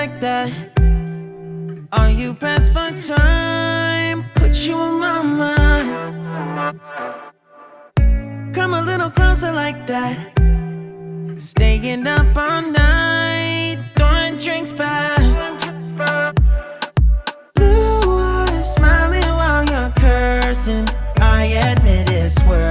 like that? Are you pressed for time? Put you in my mind. Come a little closer like that. Staying up all night, throwing drinks back. Blue eyes smiling while you're cursing. I admit it's worth.